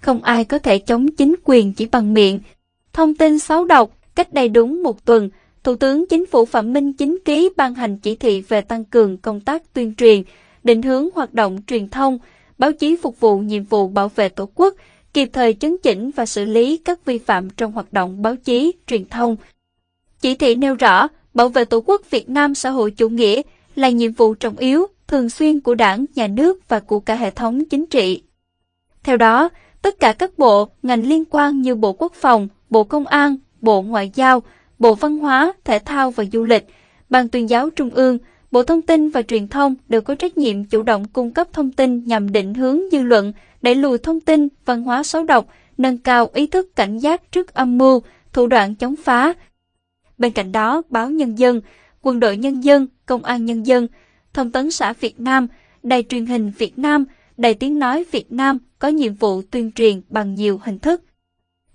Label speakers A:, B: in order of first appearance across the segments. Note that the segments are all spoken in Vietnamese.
A: không ai có thể chống chính quyền chỉ bằng miệng. Thông tin xấu độc, cách đây đúng một tuần, Thủ tướng Chính phủ Phạm Minh chính ký ban hành chỉ thị về tăng cường công tác tuyên truyền, định hướng hoạt động truyền thông, báo chí phục vụ nhiệm vụ bảo vệ Tổ quốc, kịp thời chấn chỉnh và xử lý các vi phạm trong hoạt động báo chí, truyền thông. Chỉ thị nêu rõ, bảo vệ Tổ quốc Việt Nam xã hội chủ nghĩa là nhiệm vụ trọng yếu, thường xuyên của đảng, nhà nước và của cả hệ thống chính trị. Theo đó, tất cả các bộ, ngành liên quan như Bộ Quốc phòng, Bộ Công an, Bộ Ngoại giao, Bộ Văn hóa, Thể thao và Du lịch, Ban tuyên giáo Trung ương, Bộ Thông tin và Truyền thông đều có trách nhiệm chủ động cung cấp thông tin nhằm định hướng dư luận, đẩy lùi thông tin, văn hóa xấu độc, nâng cao ý thức cảnh giác trước âm mưu, thủ đoạn chống phá. Bên cạnh đó, báo Nhân dân, Quân đội Nhân dân, Công an Nhân dân, Thông tấn xã Việt Nam, Đài truyền hình Việt Nam, Đài tiếng nói Việt Nam có nhiệm vụ tuyên truyền bằng nhiều hình thức.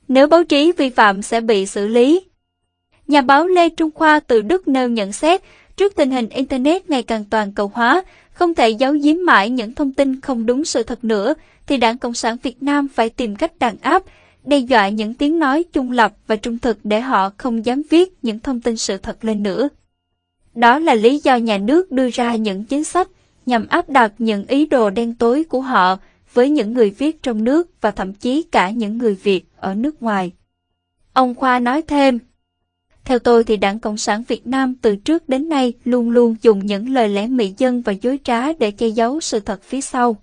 A: Nếu báo chí vi phạm sẽ bị xử lý. Nhà báo Lê Trung Khoa từ Đức nêu nhận xét, trước tình hình Internet ngày càng toàn cầu hóa, không thể giấu giếm mãi những thông tin không đúng sự thật nữa, thì Đảng Cộng sản Việt Nam phải tìm cách đàn áp, đe dọa những tiếng nói trung lập và trung thực để họ không dám viết những thông tin sự thật lên nữa. Đó là lý do nhà nước đưa ra những chính sách nhằm áp đặt những ý đồ đen tối của họ với những người viết trong nước và thậm chí cả những người Việt ở nước ngoài. Ông Khoa nói thêm, theo tôi thì Đảng Cộng sản Việt Nam từ trước đến nay luôn luôn dùng những lời lẽ mị dân và dối trá để che giấu sự thật phía sau.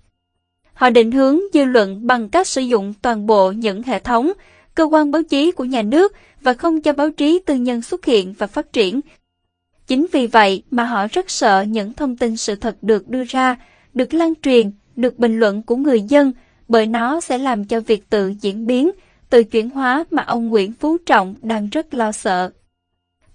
A: Họ định hướng dư luận bằng cách sử dụng toàn bộ những hệ thống, cơ quan báo chí của nhà nước và không cho báo chí tư nhân xuất hiện và phát triển. Chính vì vậy mà họ rất sợ những thông tin sự thật được đưa ra, được lan truyền, được bình luận của người dân, bởi nó sẽ làm cho việc tự diễn biến, tự chuyển hóa mà ông Nguyễn Phú Trọng đang rất lo sợ.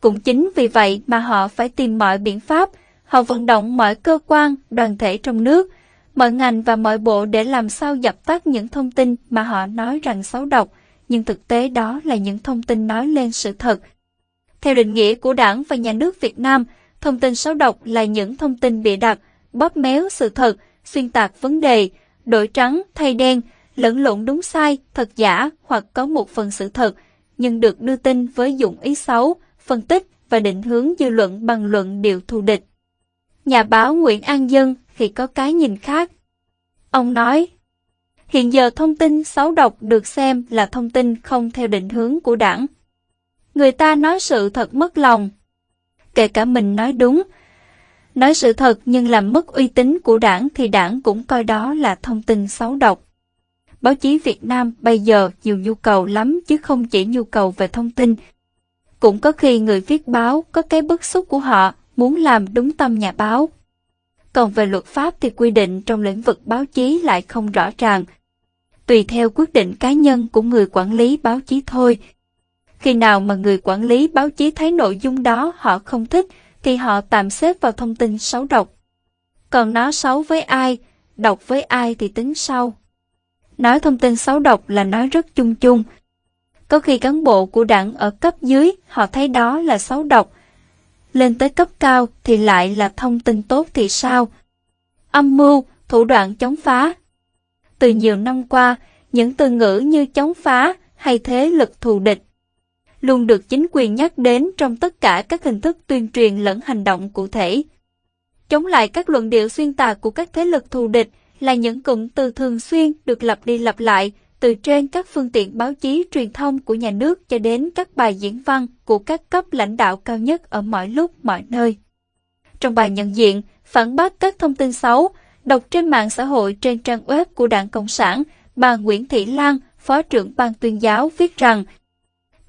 A: Cũng chính vì vậy mà họ phải tìm mọi biện pháp, họ vận động mọi cơ quan, đoàn thể trong nước, mọi ngành và mọi bộ để làm sao dập tắt những thông tin mà họ nói rằng xấu độc, nhưng thực tế đó là những thông tin nói lên sự thật. Theo định nghĩa của Đảng và Nhà nước Việt Nam, thông tin xấu độc là những thông tin bịa đặt, bóp méo sự thật, xuyên tạc vấn đề, đổi trắng thay đen, lẫn lộn đúng sai, thật giả hoặc có một phần sự thật, nhưng được đưa tin với dụng ý xấu, phân tích và định hướng dư luận bằng luận điệu thù địch. Nhà báo Nguyễn An Dân thì có cái nhìn khác. Ông nói, hiện giờ thông tin xấu độc được xem là thông tin không theo định hướng của đảng. Người ta nói sự thật mất lòng. Kể cả mình nói đúng, nói sự thật nhưng làm mất uy tín của đảng thì đảng cũng coi đó là thông tin xấu độc. Báo chí Việt Nam bây giờ nhiều nhu cầu lắm chứ không chỉ nhu cầu về thông tin. Cũng có khi người viết báo có cái bức xúc của họ muốn làm đúng tâm nhà báo. Còn về luật pháp thì quy định trong lĩnh vực báo chí lại không rõ ràng. Tùy theo quyết định cá nhân của người quản lý báo chí thôi. Khi nào mà người quản lý báo chí thấy nội dung đó họ không thích, thì họ tạm xếp vào thông tin xấu độc. Còn nói xấu với ai, độc với ai thì tính sau. Nói thông tin xấu độc là nói rất chung chung. Có khi cán bộ của đảng ở cấp dưới họ thấy đó là xấu độc, lên tới cấp cao thì lại là thông tin tốt thì sao? Âm mưu, thủ đoạn chống phá. Từ nhiều năm qua, những từ ngữ như chống phá hay thế lực thù địch luôn được chính quyền nhắc đến trong tất cả các hình thức tuyên truyền lẫn hành động cụ thể. Chống lại các luận điệu xuyên tạc của các thế lực thù địch là những cụm từ thường xuyên được lặp đi lặp lại từ trên các phương tiện báo chí truyền thông của nhà nước cho đến các bài diễn văn của các cấp lãnh đạo cao nhất ở mọi lúc mọi nơi. Trong bài nhận diện, phản bác các thông tin xấu, đọc trên mạng xã hội trên trang web của Đảng Cộng sản, bà Nguyễn Thị Lan, Phó trưởng ban tuyên giáo viết rằng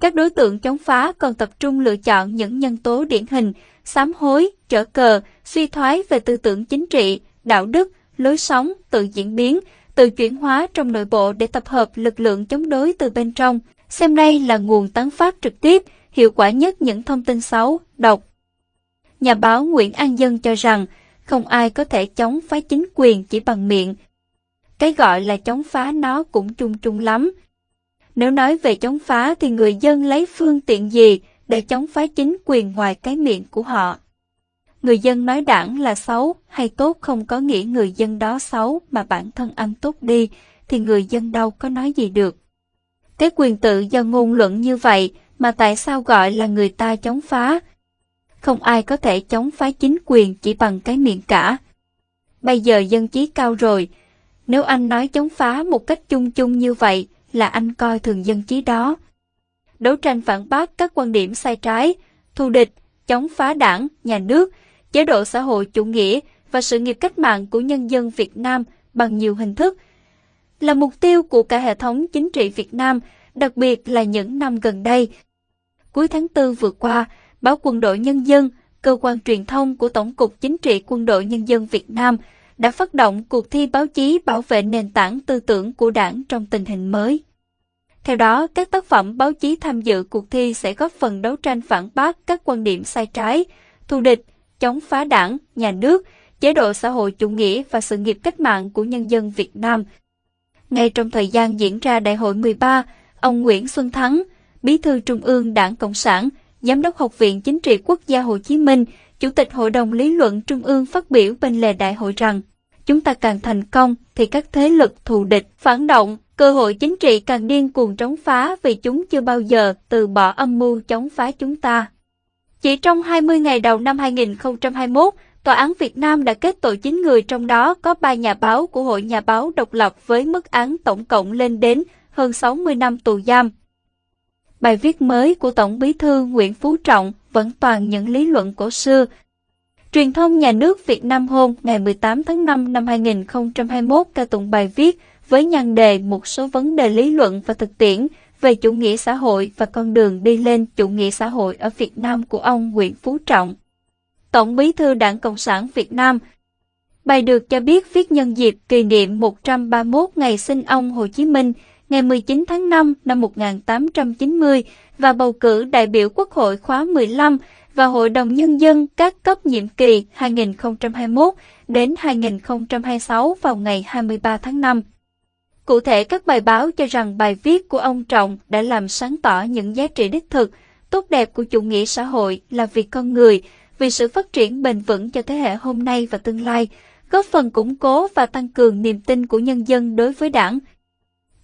A: các đối tượng chống phá còn tập trung lựa chọn những nhân tố điển hình, sám hối, trở cờ, suy thoái về tư tưởng chính trị, đạo đức, lối sống, tự diễn biến, tự chuyển hóa trong nội bộ để tập hợp lực lượng chống đối từ bên trong, xem đây là nguồn tán phát trực tiếp, hiệu quả nhất những thông tin xấu, độc. Nhà báo Nguyễn An Dân cho rằng, không ai có thể chống phá chính quyền chỉ bằng miệng. Cái gọi là chống phá nó cũng chung chung lắm, nếu nói về chống phá thì người dân lấy phương tiện gì để chống phá chính quyền ngoài cái miệng của họ? Người dân nói đảng là xấu hay tốt không có nghĩa người dân đó xấu mà bản thân anh tốt đi, thì người dân đâu có nói gì được. Cái quyền tự do ngôn luận như vậy mà tại sao gọi là người ta chống phá? Không ai có thể chống phá chính quyền chỉ bằng cái miệng cả. Bây giờ dân trí cao rồi, nếu anh nói chống phá một cách chung chung như vậy là anh coi thường dân trí đó. Đấu tranh phản bác các quan điểm sai trái, thù địch, chống phá đảng, nhà nước, chế độ xã hội chủ nghĩa và sự nghiệp cách mạng của nhân dân Việt Nam bằng nhiều hình thức là mục tiêu của cả hệ thống chính trị Việt Nam, đặc biệt là những năm gần đây. Cuối tháng 4 vừa qua, báo Quân đội Nhân dân, cơ quan truyền thông của Tổng cục Chính trị Quân đội Nhân dân Việt Nam đã phát động cuộc thi báo chí bảo vệ nền tảng tư tưởng của đảng trong tình hình mới. Theo đó, các tác phẩm báo chí tham dự cuộc thi sẽ góp phần đấu tranh phản bác các quan điểm sai trái, thù địch, chống phá đảng, nhà nước, chế độ xã hội chủ nghĩa và sự nghiệp cách mạng của nhân dân Việt Nam. Ngay trong thời gian diễn ra Đại hội 13, ông Nguyễn Xuân Thắng, Bí thư Trung ương Đảng Cộng sản, Giám đốc Học viện Chính trị Quốc gia Hồ Chí Minh, Chủ tịch Hội đồng Lý luận Trung ương phát biểu bên lề đại hội rằng, chúng ta càng thành công thì các thế lực thù địch, phản động, cơ hội chính trị càng điên cuồng chống phá vì chúng chưa bao giờ từ bỏ âm mưu chống phá chúng ta. Chỉ trong 20 ngày đầu năm 2021, Tòa án Việt Nam đã kết tội 9 người trong đó có 3 nhà báo của Hội Nhà báo độc lập với mức án tổng cộng lên đến hơn 60 năm tù giam. Bài viết mới của Tổng bí thư Nguyễn Phú Trọng vẫn toàn những lý luận cổ xưa. Truyền thông nhà nước Việt Nam hôm ngày 18 tháng 5 năm 2021 ca tụng bài viết với nhan đề một số vấn đề lý luận và thực tiễn về chủ nghĩa xã hội và con đường đi lên chủ nghĩa xã hội ở Việt Nam của ông Nguyễn Phú Trọng. Tổng bí thư Đảng Cộng sản Việt Nam Bài được cho biết viết nhân dịp kỷ niệm 131 ngày sinh ông Hồ Chí Minh, ngày 19 tháng 5 năm 1890 và bầu cử đại biểu Quốc hội khóa 15 và Hội đồng Nhân dân các cấp nhiệm kỳ 2021 đến 2026 vào ngày 23 tháng 5. Cụ thể các bài báo cho rằng bài viết của ông Trọng đã làm sáng tỏ những giá trị đích thực, tốt đẹp của chủ nghĩa xã hội là vì con người, vì sự phát triển bền vững cho thế hệ hôm nay và tương lai, góp phần củng cố và tăng cường niềm tin của nhân dân đối với đảng.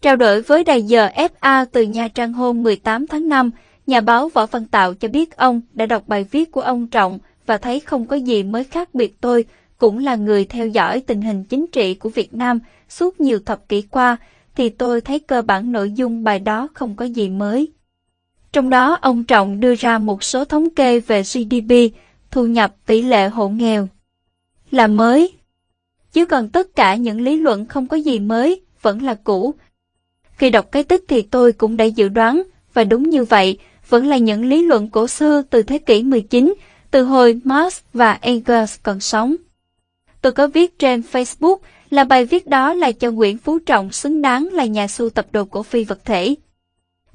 A: Trao đổi với đài giờ FA từ Nha Trang hôm 18 tháng 5, nhà báo Võ Văn Tạo cho biết ông đã đọc bài viết của ông Trọng và thấy không có gì mới khác biệt tôi, cũng là người theo dõi tình hình chính trị của Việt Nam suốt nhiều thập kỷ qua, thì tôi thấy cơ bản nội dung bài đó không có gì mới. Trong đó, ông Trọng đưa ra một số thống kê về GDP, thu nhập tỷ lệ hộ nghèo. Là mới. Chứ còn tất cả những lý luận không có gì mới, vẫn là cũ. Khi đọc cái tích thì tôi cũng đã dự đoán, và đúng như vậy, vẫn là những lý luận cổ xưa từ thế kỷ 19, từ hồi Marx và Engels còn sống. Tôi có viết trên Facebook là bài viết đó là cho Nguyễn Phú Trọng xứng đáng là nhà sưu tập đồ cổ phi vật thể.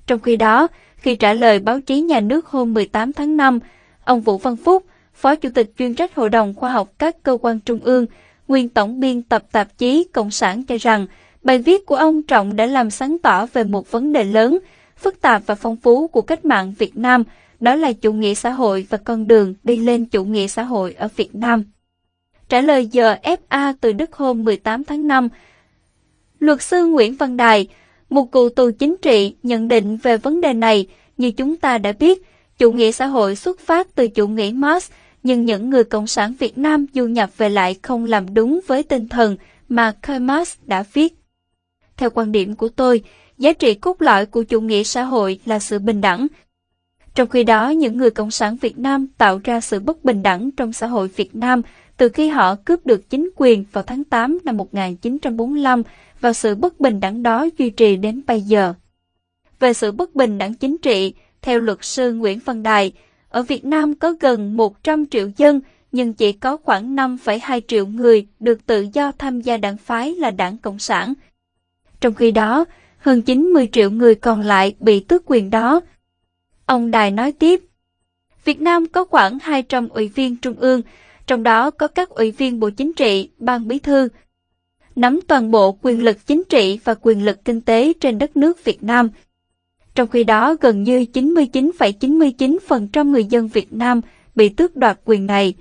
A: Trong khi đó, khi trả lời báo chí nhà nước hôm 18 tháng 5, ông Vũ Văn Phúc, Phó Chủ tịch chuyên trách Hội đồng Khoa học các cơ quan trung ương, nguyên tổng biên tập tạp chí Cộng sản cho rằng bài viết của ông Trọng đã làm sáng tỏ về một vấn đề lớn, phức tạp và phong phú của cách mạng Việt Nam, đó là chủ nghĩa xã hội và con đường đi lên chủ nghĩa xã hội ở Việt Nam. Trả lời giờ FA từ Đức hôm 18 tháng 5, luật sư Nguyễn Văn Đài, một cựu tù chính trị nhận định về vấn đề này, như chúng ta đã biết, chủ nghĩa xã hội xuất phát từ chủ nghĩa Marx, nhưng những người Cộng sản Việt Nam du nhập về lại không làm đúng với tinh thần mà Karl Marx đã viết. Theo quan điểm của tôi, giá trị cốt lõi của chủ nghĩa xã hội là sự bình đẳng. Trong khi đó, những người Cộng sản Việt Nam tạo ra sự bất bình đẳng trong xã hội Việt Nam từ khi họ cướp được chính quyền vào tháng 8 năm 1945 và sự bất bình đẳng đó duy trì đến bây giờ. Về sự bất bình đẳng chính trị, theo luật sư Nguyễn Văn Đài, ở Việt Nam có gần 100 triệu dân, nhưng chỉ có khoảng 5,2 triệu người được tự do tham gia đảng phái là đảng Cộng sản. Trong khi đó, hơn 90 triệu người còn lại bị tước quyền đó. Ông Đài nói tiếp, Việt Nam có khoảng 200 ủy viên trung ương, trong đó có các ủy viên Bộ Chính trị, Ban Bí thư, nắm toàn bộ quyền lực chính trị và quyền lực kinh tế trên đất nước Việt Nam. Trong khi đó, gần như 99,99% ,99 người dân Việt Nam bị tước đoạt quyền này.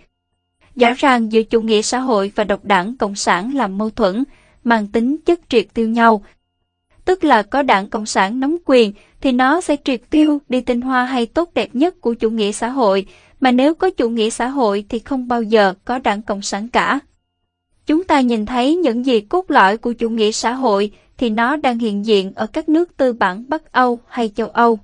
A: Rõ ràng giữa chủ nghĩa xã hội và độc đảng Cộng sản làm mâu thuẫn, mang tính chất triệt tiêu nhau tức là có đảng Cộng sản nắm quyền, thì nó sẽ triệt tiêu đi tinh hoa hay tốt đẹp nhất của chủ nghĩa xã hội, mà nếu có chủ nghĩa xã hội thì không bao giờ có đảng Cộng sản cả. Chúng ta nhìn thấy những gì cốt lõi của chủ nghĩa xã hội thì nó đang hiện diện ở các nước tư bản Bắc Âu hay châu Âu.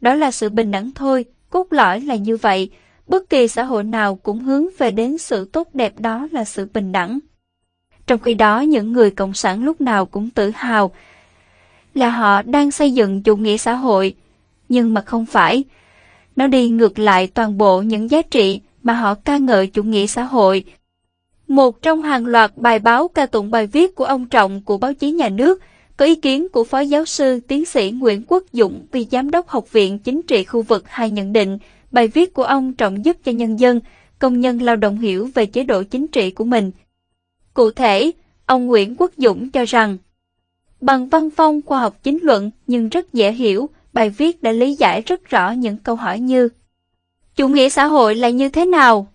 A: Đó là sự bình đẳng thôi, cốt lõi là như vậy, bất kỳ xã hội nào cũng hướng về đến sự tốt đẹp đó là sự bình đẳng. Trong khi đó những người cộng sản lúc nào cũng tự hào là họ đang xây dựng chủ nghĩa xã hội, nhưng mà không phải. Nó đi ngược lại toàn bộ những giá trị mà họ ca ngợi chủ nghĩa xã hội. Một trong hàng loạt bài báo ca tụng bài viết của ông Trọng của báo chí nhà nước có ý kiến của Phó Giáo sư Tiến sĩ Nguyễn Quốc Dũng vì Giám đốc Học viện Chính trị khu vực hay nhận định bài viết của ông Trọng giúp cho nhân dân, công nhân lao động hiểu về chế độ chính trị của mình. Cụ thể, ông Nguyễn Quốc Dũng cho rằng Bằng văn phong khoa học chính luận nhưng rất dễ hiểu, bài viết đã lý giải rất rõ những câu hỏi như Chủ nghĩa xã hội là như thế nào?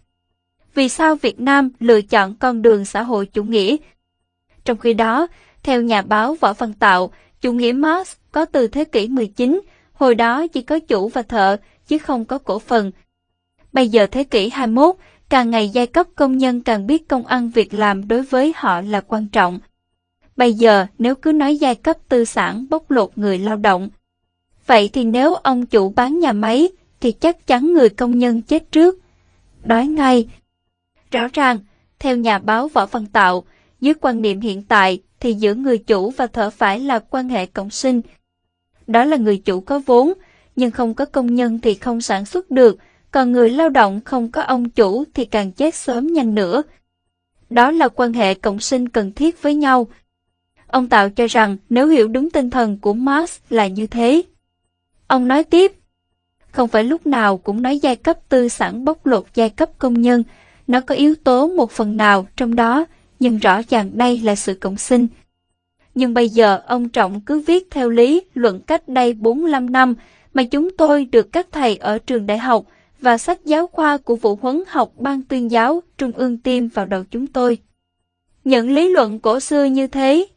A: Vì sao Việt Nam lựa chọn con đường xã hội chủ nghĩa? Trong khi đó, theo nhà báo Võ Văn Tạo, chủ nghĩa Marx có từ thế kỷ 19, hồi đó chỉ có chủ và thợ, chứ không có cổ phần. Bây giờ thế kỷ 21, càng ngày giai cấp công nhân càng biết công ăn việc làm đối với họ là quan trọng. Bây giờ nếu cứ nói giai cấp tư sản bóc lột người lao động, vậy thì nếu ông chủ bán nhà máy thì chắc chắn người công nhân chết trước. Đói ngay. Rõ ràng, theo nhà báo Võ Văn Tạo, dưới quan niệm hiện tại thì giữa người chủ và thợ phải là quan hệ cộng sinh. Đó là người chủ có vốn, nhưng không có công nhân thì không sản xuất được, còn người lao động không có ông chủ thì càng chết sớm nhanh nữa. Đó là quan hệ cộng sinh cần thiết với nhau, Ông Tạo cho rằng nếu hiểu đúng tinh thần của Marx là như thế. Ông nói tiếp, không phải lúc nào cũng nói giai cấp tư sản bóc lột giai cấp công nhân, nó có yếu tố một phần nào trong đó, nhưng rõ ràng đây là sự cộng sinh. Nhưng bây giờ ông Trọng cứ viết theo lý luận cách đây 45 năm mà chúng tôi được các thầy ở trường đại học và sách giáo khoa của vụ huấn học ban tuyên giáo trung ương tiêm vào đầu chúng tôi. Những lý luận cổ xưa như thế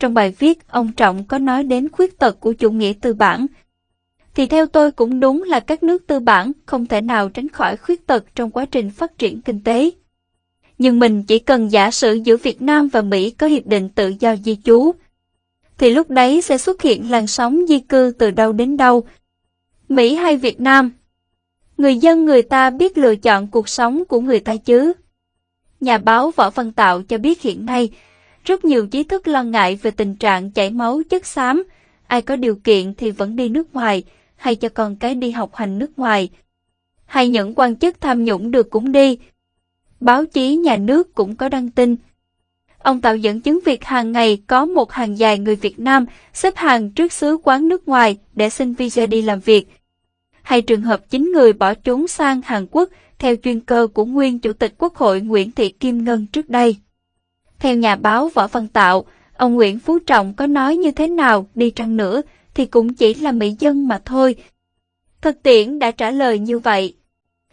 A: trong bài viết, ông Trọng có nói đến khuyết tật của chủ nghĩa tư bản. Thì theo tôi cũng đúng là các nước tư bản không thể nào tránh khỏi khuyết tật trong quá trình phát triển kinh tế. Nhưng mình chỉ cần giả sử giữa Việt Nam và Mỹ có hiệp định tự do di trú, thì lúc đấy sẽ xuất hiện làn sóng di cư từ đâu đến đâu. Mỹ hay Việt Nam? Người dân người ta biết lựa chọn cuộc sống của người ta chứ. Nhà báo Võ Văn Tạo cho biết hiện nay, rất nhiều trí thức lo ngại về tình trạng chảy máu chất xám, ai có điều kiện thì vẫn đi nước ngoài, hay cho con cái đi học hành nước ngoài. Hay những quan chức tham nhũng được cũng đi. Báo chí nhà nước cũng có đăng tin. Ông tạo dẫn chứng việc hàng ngày có một hàng dài người Việt Nam xếp hàng trước xứ quán nước ngoài để xin visa đi làm việc. Hay trường hợp chính người bỏ trốn sang Hàn Quốc theo chuyên cơ của nguyên Chủ tịch Quốc hội Nguyễn Thị Kim Ngân trước đây. Theo nhà báo Võ Văn Tạo, ông Nguyễn Phú Trọng có nói như thế nào đi chăng nữa thì cũng chỉ là mỹ dân mà thôi. Thực tiễn đã trả lời như vậy.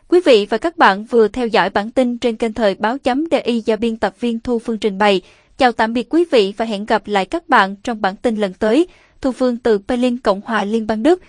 A: Quý vị và các bạn vừa theo dõi bản tin trên kênh thời báo chấm DI do biên tập viên Thu Phương trình bày. Chào tạm biệt quý vị và hẹn gặp lại các bạn trong bản tin lần tới. Thu Phương từ Berlin, Cộng hòa Liên bang Đức.